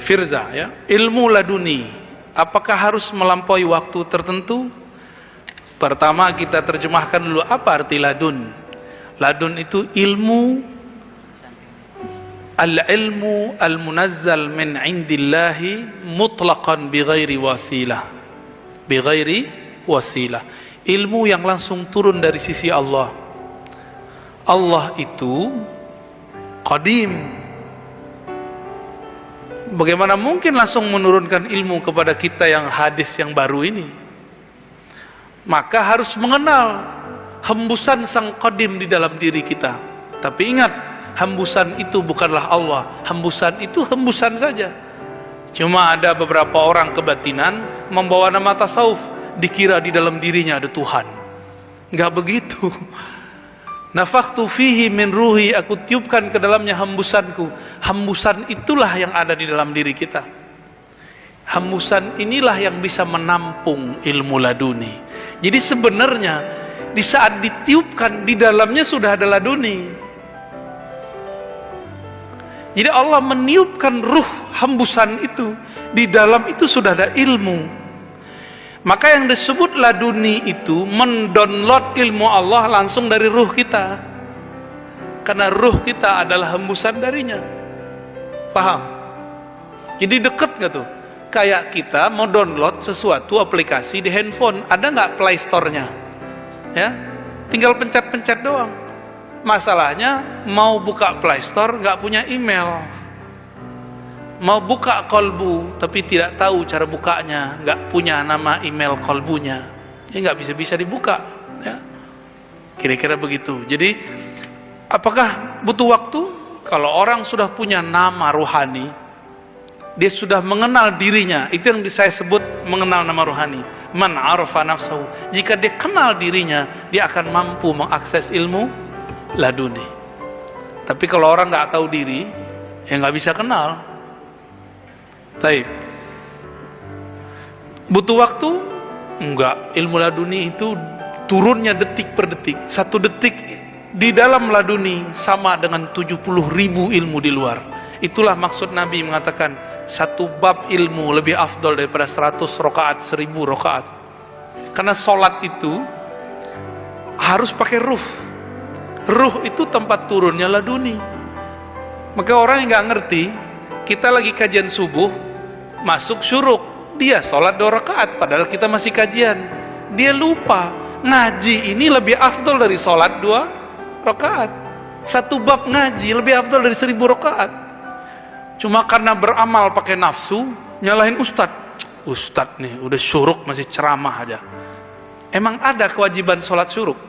Firza ya, ilmu laduni. Apakah harus melampaui waktu tertentu? Pertama kita terjemahkan dulu apa arti ladun. Ladun itu ilmu al-ilmu al-munazzal min indillahi mutlaqan bighairi wasilah. Bighairi wasilah. Ilmu yang langsung turun dari sisi Allah. Allah itu qadim Bagaimana mungkin langsung menurunkan ilmu kepada kita yang hadis yang baru ini? Maka harus mengenal hembusan sang qadim di dalam diri kita. Tapi ingat, hembusan itu bukanlah Allah. Hembusan itu hembusan saja. Cuma ada beberapa orang kebatinan membawa nama tasawuf, dikira di dalam dirinya ada Tuhan. Enggak begitu. Nafaktu fihi min ruhi aku tiupkan ke dalamnya hembusanku. Hembusan itulah yang ada di dalam diri kita. Hembusan inilah yang bisa menampung ilmu laduni. Jadi sebenarnya di saat ditiupkan di dalamnya sudah ada laduni. Jadi Allah meniupkan ruh hembusan itu di dalam itu sudah ada ilmu. Maka yang disebut laduni itu mendownload ilmu Allah langsung dari ruh kita. Karena ruh kita adalah hembusan darinya. Paham? Jadi deket gak tuh? Kayak kita mau download sesuatu aplikasi di handphone, ada nggak Play Store-nya? Ya, tinggal pencet-pencet doang. Masalahnya mau buka Play Store nggak punya email mau buka kolbu tapi tidak tahu cara bukanya nggak punya nama email kolbunya. Ya nggak bisa bisa dibuka ya. Kira-kira begitu. Jadi apakah butuh waktu? Kalau orang sudah punya nama rohani dia sudah mengenal dirinya itu yang saya sebut mengenal nama rohani man arfa nafsahu. Jika dia kenal dirinya dia akan mampu mengakses ilmu laduni. Tapi kalau orang nggak tahu diri ya nggak bisa kenal Taib. Butuh waktu? Enggak. Ilmu laduni itu turunnya detik per detik. Satu detik di dalam laduni sama dengan 70 ribu ilmu di luar. Itulah maksud Nabi mengatakan satu bab ilmu lebih afdol daripada 100 rokaat, 1000 rokaat. Karena sholat itu harus pakai ruh. Ruh itu tempat turunnya laduni. Maka orang yang nggak ngerti, kita lagi kajian subuh, masuk syuruk. Dia sholat dua rakaat padahal kita masih kajian. Dia lupa ngaji ini lebih afdol dari sholat dua rakaat. Satu bab ngaji lebih afdol dari seribu rakaat. Cuma karena beramal pakai nafsu nyalahin ustad. Ustad nih udah syuruk masih ceramah aja. Emang ada kewajiban sholat syuruk?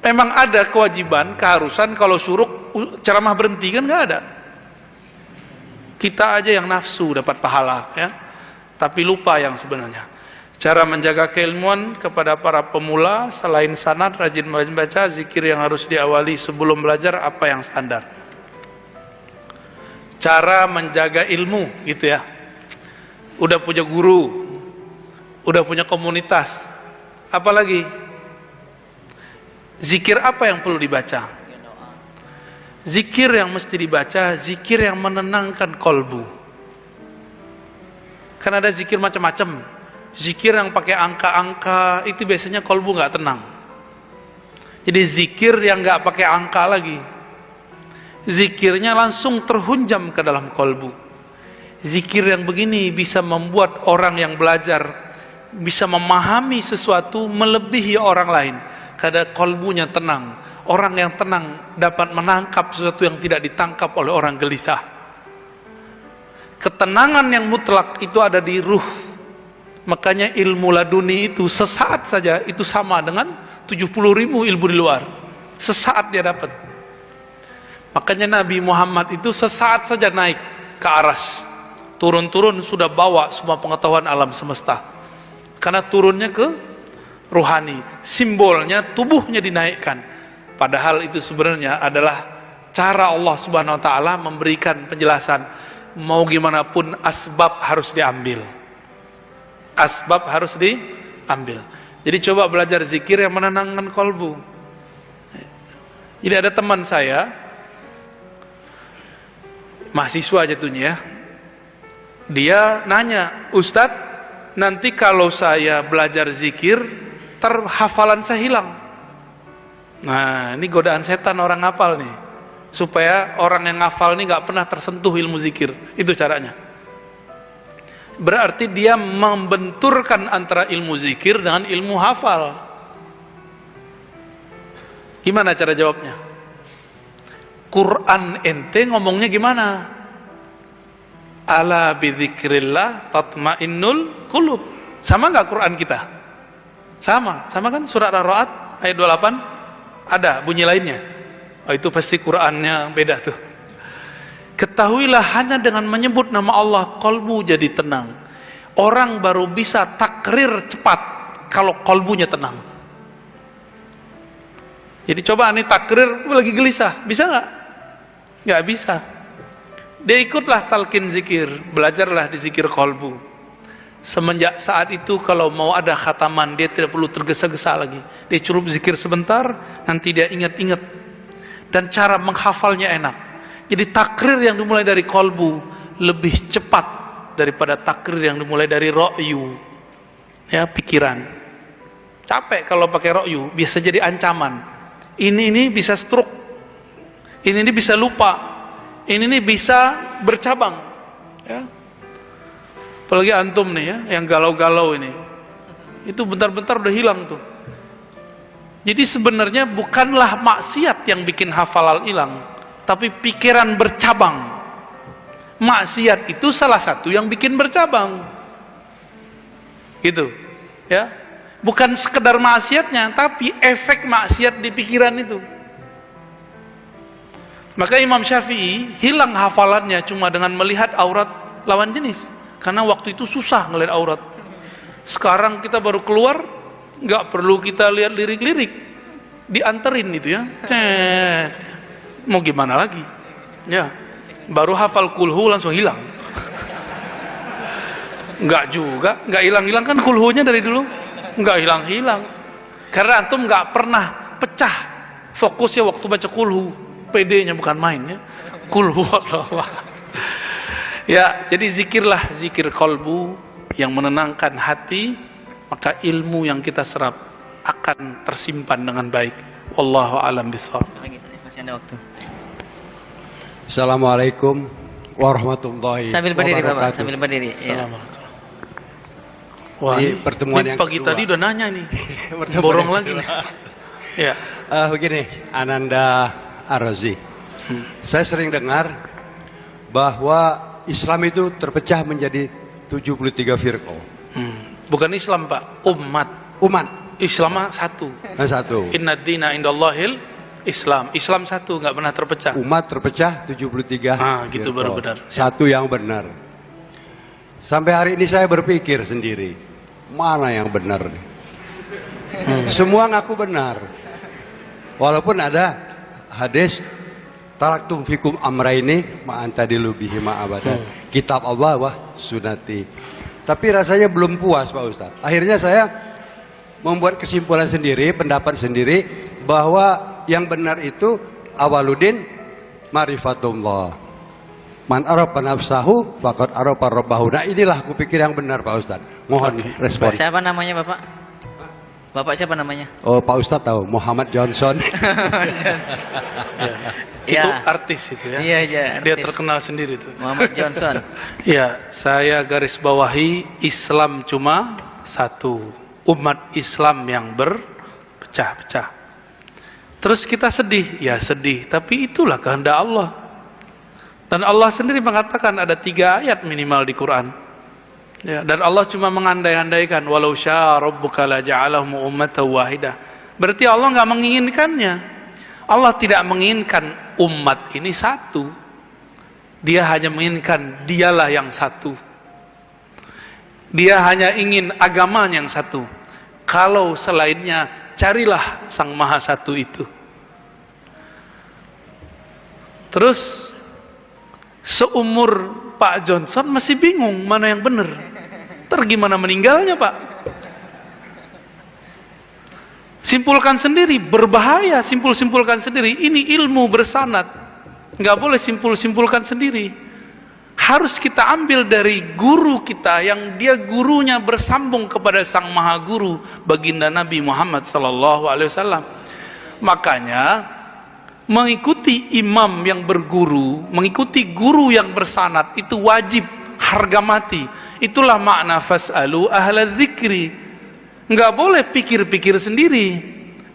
Emang ada kewajiban keharusan kalau syuruk ceramah berhenti kan nggak ada kita aja yang nafsu dapat pahala ya. Tapi lupa yang sebenarnya. Cara menjaga keilmuan kepada para pemula selain sanad rajin membaca zikir yang harus diawali sebelum belajar apa yang standar. Cara menjaga ilmu gitu ya. Udah punya guru, udah punya komunitas. Apalagi zikir apa yang perlu dibaca? Zikir yang mesti dibaca, zikir yang menenangkan kolbu. Kan ada zikir macam-macam. Zikir yang pakai angka-angka, itu biasanya kolbu nggak tenang. Jadi zikir yang nggak pakai angka lagi. Zikirnya langsung terhunjam ke dalam kolbu. Zikir yang begini bisa membuat orang yang belajar bisa memahami sesuatu melebihi orang lain. Karena kolbunya tenang orang yang tenang dapat menangkap sesuatu yang tidak ditangkap oleh orang gelisah. Ketenangan yang mutlak itu ada di ruh. Makanya ilmu laduni itu sesaat saja itu sama dengan 70 ribu ilmu di luar. Sesaat dia dapat. Makanya Nabi Muhammad itu sesaat saja naik ke aras. Turun-turun sudah bawa semua pengetahuan alam semesta. Karena turunnya ke ruhani. Simbolnya tubuhnya dinaikkan Padahal itu sebenarnya adalah cara Allah Subhanahu wa taala memberikan penjelasan mau gimana pun asbab harus diambil. Asbab harus diambil. Jadi coba belajar zikir yang menenangkan kolbu. Jadi ada teman saya mahasiswa jatuhnya ya. Dia nanya, Ustadz, nanti kalau saya belajar zikir, terhafalan saya hilang. Nah, ini godaan setan orang ngafal nih. Supaya orang yang ngafal ini nggak pernah tersentuh ilmu zikir. Itu caranya. Berarti dia membenturkan antara ilmu zikir dengan ilmu hafal. Gimana cara jawabnya? Quran ente ngomongnya gimana? Ala bidzikrillah tatmainnul qulub. Sama nggak Quran kita? Sama, sama kan surat Ar-Ra'd ayat 28 ada bunyi lainnya. Oh, itu pasti Qurannya beda tuh. Ketahuilah hanya dengan menyebut nama Allah kolbu jadi tenang. Orang baru bisa takrir cepat kalau kolbunya tenang. Jadi coba nih takrir lagi gelisah, bisa nggak? Nggak bisa. Dia ikutlah talkin zikir, belajarlah di zikir kolbu. Semenjak saat itu kalau mau ada khataman dia tidak perlu tergesa-gesa lagi. Dia cukup zikir sebentar, nanti dia ingat-ingat. Dan cara menghafalnya enak. Jadi takrir yang dimulai dari kolbu lebih cepat daripada takrir yang dimulai dari ro'yu. Ya, pikiran. Capek kalau pakai ro'yu, biasa jadi ancaman. Ini ini bisa stroke. Ini ini bisa lupa ini nih bisa bercabang ya apalagi antum nih ya yang galau-galau ini. Itu bentar-bentar udah hilang tuh. Jadi sebenarnya bukanlah maksiat yang bikin hafalan hilang tapi pikiran bercabang. Maksiat itu salah satu yang bikin bercabang. Gitu ya. Bukan sekedar maksiatnya tapi efek maksiat di pikiran itu. Maka Imam Syafi'i hilang hafalannya cuma dengan melihat aurat lawan jenis. Karena waktu itu susah ngelihat aurat. Sekarang kita baru keluar, nggak perlu kita lihat lirik-lirik, dianterin itu ya. Cet. Mau gimana lagi? Ya, baru hafal kulhu langsung hilang. Nggak juga, nggak hilang-hilang kan kulhunya dari dulu, nggak hilang-hilang. Karena antum nggak pernah pecah fokusnya waktu baca kulhu PD-nya bukan main ya. Kul Ya, jadi zikirlah zikir kolbu yang menenangkan hati, maka ilmu yang kita serap akan tersimpan dengan baik. Wallahu alam bisawab. Masih ada waktu. Assalamualaikum warahmatullahi sambil berdiri Bapak, sambil berdiri. Ya. Wah, ini pertemuan ini yang pagi kedua. tadi udah nanya nih. Borong lagi nih. ya. Uh, begini, Ananda Ar-Razi. Hmm. Saya sering dengar bahwa Islam itu terpecah menjadi 73 firqah. Hmm. Bukan Islam, Pak, umat. Umat. Islam satu. Nah, satu. Inna dina indallahil Islam. Islam satu, nggak pernah terpecah. Umat terpecah 73. Ah, gitu baru benar. Satu yang benar. Sampai hari ini saya berpikir sendiri, mana yang benar Hmm. Semua ngaku benar. Walaupun ada hadis Taraktum fikum amra ini ma'antadilu bihi ma'abadan. Hmm. Kitab Allah wah sunati. Tapi rasanya belum puas Pak Ustaz. Akhirnya saya membuat kesimpulan sendiri, pendapat sendiri bahwa yang benar itu awaludin marifatullah. Man arafa nafsahu faqad arafa rabbahu. Nah inilah aku pikir yang benar Pak Ustaz. Mohon respon. Siapa namanya Bapak? Bapak siapa namanya? Oh Pak Ustadz tahu Muhammad Johnson. ya. Itu artis itu ya. Iya iya. Dia terkenal sendiri tuh. Muhammad Johnson. ya saya garis bawahi Islam cuma satu umat Islam yang berpecah-pecah. Terus kita sedih, ya sedih. Tapi itulah kehendak Allah. Dan Allah sendiri mengatakan ada tiga ayat minimal di Quran Ya, dan Allah cuma mengandai-andaikan walau syaa rabbuka la ja'alahum ummatan wahidah. Berarti Allah nggak menginginkannya. Allah tidak menginginkan umat ini satu. Dia hanya menginginkan dialah yang satu. Dia hanya ingin agama yang satu. Kalau selainnya carilah sang maha satu itu. Terus seumur Pak Johnson masih bingung mana yang benar. Ntar gimana meninggalnya pak? Simpulkan sendiri, berbahaya simpul-simpulkan sendiri. Ini ilmu bersanat. Nggak boleh simpul-simpulkan sendiri. harus kita ambil dari guru kita yang dia gurunya bersambung kepada sang maha guru baginda Nabi Muhammad sallallahu alaihi wasallam. Makanya mengikuti imam yang berguru, mengikuti guru yang bersanat itu wajib harga mati. Itulah makna fasalu ahla dzikri. Enggak boleh pikir-pikir sendiri.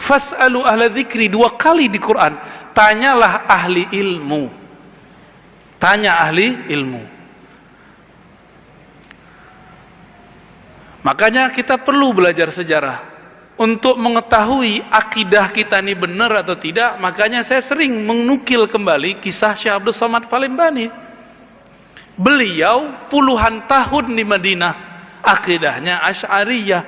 Fasalu ahla dzikri dua kali di Quran. Tanyalah ahli ilmu. Tanya ahli ilmu. Makanya kita perlu belajar sejarah untuk mengetahui akidah kita ini benar atau tidak. Makanya saya sering menukil kembali kisah Syekh Abdul Somad Palembani. Beliau puluhan tahun di Madinah, akidahnya Asy'ariyah.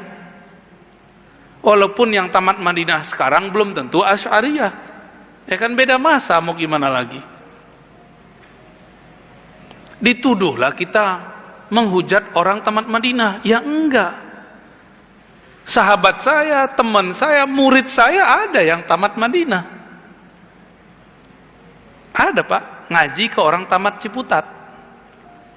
Walaupun yang tamat Madinah sekarang belum tentu Asy'ariyah. Ya kan beda masa mau gimana lagi dituduhlah kita menghujat orang tamat Madinah. Ya enggak. Sahabat saya, teman saya, murid saya ada yang tamat Madinah. Ada pak, ngaji ke orang tamat Ciputat.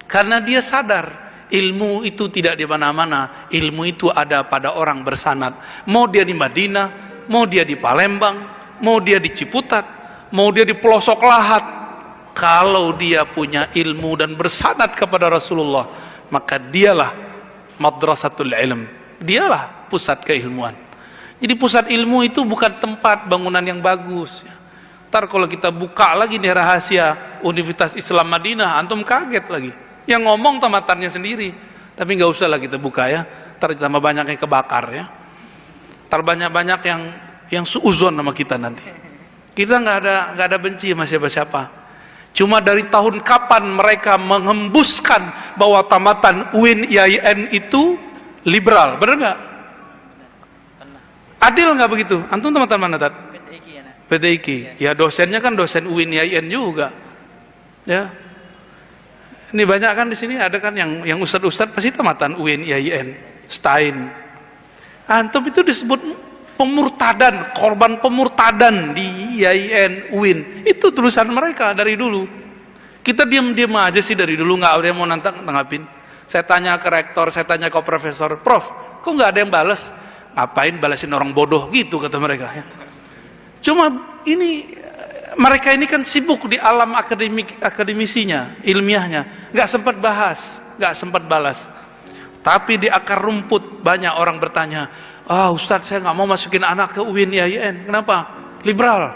Karena dia sadar ilmu itu tidak di mana-mana. Ilmu itu ada pada orang bersanat. Mau dia di Madinah, mau dia di Palembang, mau dia di Ciputat, mau dia di pelosok lahat, kalau dia punya ilmu dan bersanad kepada Rasulullah maka dialah madrasatul ilm dialah pusat keilmuan. Jadi pusat ilmu itu bukan tempat bangunan yang bagus ntar kalau kita buka lagi nih rahasia Universitas Islam Madinah antum kaget lagi. Yang ngomong tamatannya sendiri. Tapi nggak usah lah kita buka ya. Ntar tambah banyak yang kebakar ya. Ntar banyak-banyak yang yang suuzon sama kita nanti. Kita nggak ada nggak ada benci sama siapa-siapa. Cuma dari tahun kapan mereka menghembuskan bahwa tamatan UIN IAIN itu liberal, benar nggak? Adil nggak begitu? Antum teman-teman mana tat? PTIK. Ya dosennya kan dosen UIN IAIN juga. Ya. Ini banyak kan di sini ada kan yang yang ustad-ustad pasti tamatan UIN IAIN, Stein. Antum itu disebut pemurtadan, korban pemurtadan di IAIN UIN. Itu tulisan mereka dari dulu. Kita diam-diam aja sih dari dulu nggak ada yang mau nantang tanggapin. Saya tanya ke rektor, saya tanya ke profesor, Prof, kok nggak ada yang balas? Ngapain balasin orang bodoh gitu kata mereka. Ya. Cuma ini mereka ini kan sibuk di alam akademik akademisinya, ilmiahnya, nggak sempat bahas, nggak sempat balas. Tapi di akar rumput banyak orang bertanya, ah Ustadz saya nggak mau masukin anak ke UIN IAIN kenapa liberal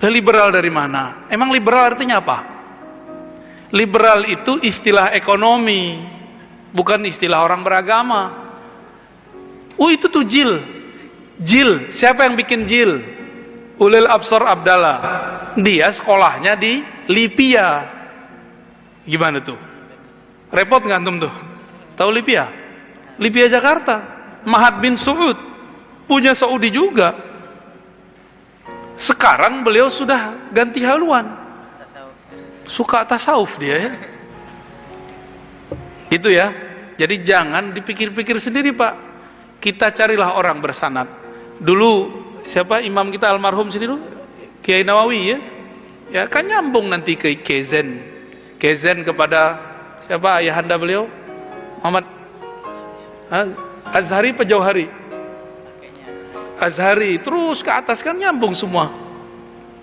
liberal dari mana emang liberal artinya apa liberal itu istilah ekonomi bukan istilah orang beragama oh itu tuh jil. Jil. Siapa yang bikin jil? Ulil Absor Abdallah. Dia sekolahnya di Lipia. Gimana tuh? Repot nggak antum tuh? Tahu Lipia? Lipia Jakarta. Mahat bin Suud. Punya Saudi juga. Sekarang beliau sudah ganti haluan. Suka tasawuf dia ya. Itu ya. Jadi jangan dipikir-pikir sendiri pak kita carilah orang bersanat dulu siapa imam kita almarhum sini dulu? Kiai Nawawi ya? Ya kan nyambung nanti ke Kezen Kezen kepada siapa ayahanda beliau? Muhammad Azhari apa Jauhari? Azhari terus ke atas kan nyambung semua.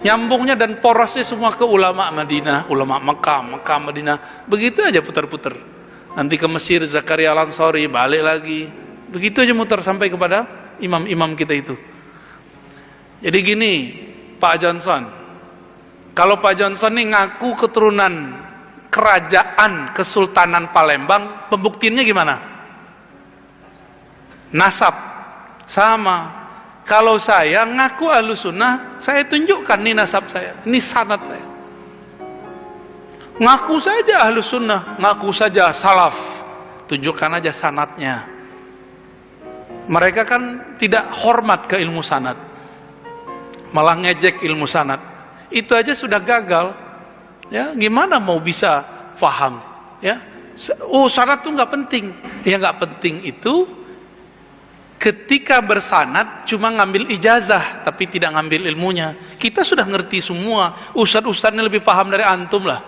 Nyambungnya dan porosnya semua ke ulama Madinah ulama Mekah, Mekah Madinah. Begitu aja putar-putar. Nanti ke Mesir Zakaria Lansori balik lagi begitu aja muter sampai kepada imam-imam kita itu. Jadi gini Pak Johnson. Kalau Pak Johnson ini ngaku keturunan kerajaan Kesultanan Palembang pembuktiannya gimana? nasab. Sama. Kalau saya ngaku ahlu sunnah saya tunjukkan nih nasab saya ini sanat saya. Ngaku saja ahlu sunnah ngaku saja salaf. Tunjukkan aja sanatnya mereka kan tidak hormat ke ilmu sanat malah ngejek ilmu sanat itu aja sudah gagal. Ya gimana mau bisa faham? Ya oh sanat tuh nggak penting. Ya nggak penting itu ketika bersanat cuma ngambil ijazah tapi tidak ngambil ilmunya. Kita sudah ngerti semua. Ustad-ustadnya lebih paham dari antum lah.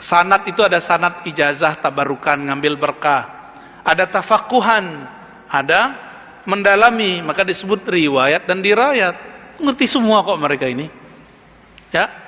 Sanat itu ada sanat ijazah tabarukan ngambil berkah. Ada tafakuhan ada mendalami maka disebut riwayat dan dirayat. Ngerti semua kok mereka ini. Ya